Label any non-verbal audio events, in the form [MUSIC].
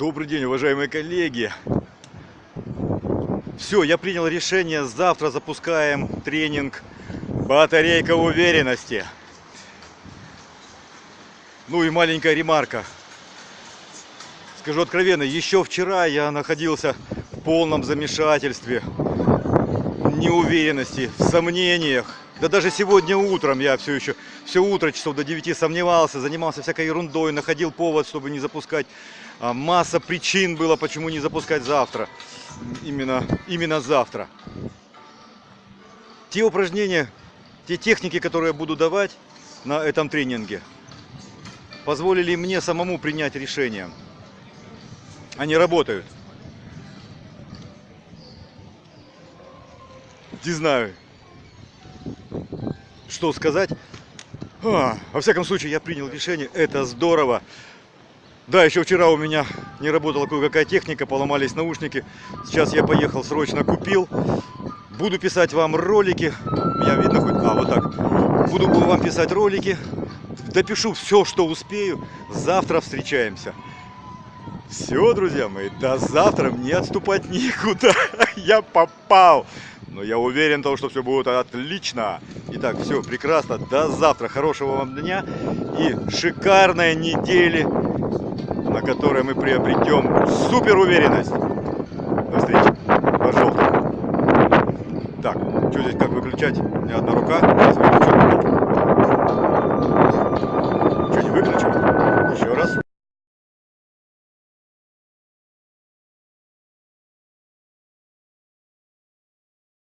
Добрый день, уважаемые коллеги. Все, я принял решение. Завтра запускаем тренинг «Батарейка уверенности». Ну и маленькая ремарка. Скажу откровенно, еще вчера я находился в полном замешательстве, неуверенности, в сомнениях. Да даже сегодня утром я все еще, все утро часов до 9 сомневался, занимался всякой ерундой, находил повод, чтобы не запускать. А, масса причин было, почему не запускать завтра. Именно, именно завтра. Те упражнения, те техники, которые я буду давать на этом тренинге, позволили мне самому принять решение. Они работают. Не знаю, что сказать. А, во всяком случае, я принял решение. Это здорово. Да, еще вчера у меня не работала кое-какая техника, поломались наушники. Сейчас я поехал, срочно купил. Буду писать вам ролики. Меня видно хоть... А, вот так. Буду вам писать ролики. Допишу все, что успею. Завтра встречаемся. Все, друзья мои, до завтра мне отступать [LAUGHS] никуда. Я попал. Но я уверен, что все будет отлично. Итак, все прекрасно. До завтра. Хорошего вам дня и шикарной недели, на которой мы приобретем супер уверенность. До встречи. Пошел. Так, что здесь как выключать? У меня одна рука. Сейчас. Что не выключу?